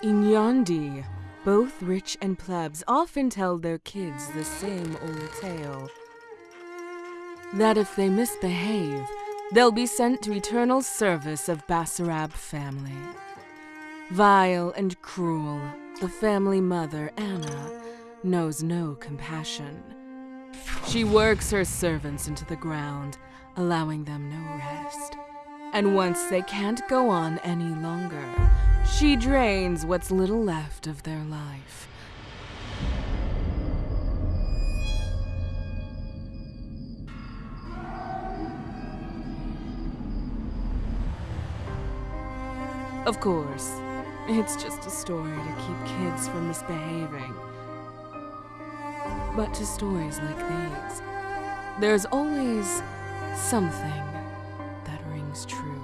In Yandi, both rich and plebs often tell their kids the same old tale. That if they misbehave, they'll be sent to eternal service of Basarab family. Vile and cruel, the family mother, Anna, knows no compassion. She works her servants into the ground, allowing them no rest. And once they can't go on any longer, she drains what's little left of their life. Of course, it's just a story to keep kids from misbehaving. But to stories like these, there's always something that rings true.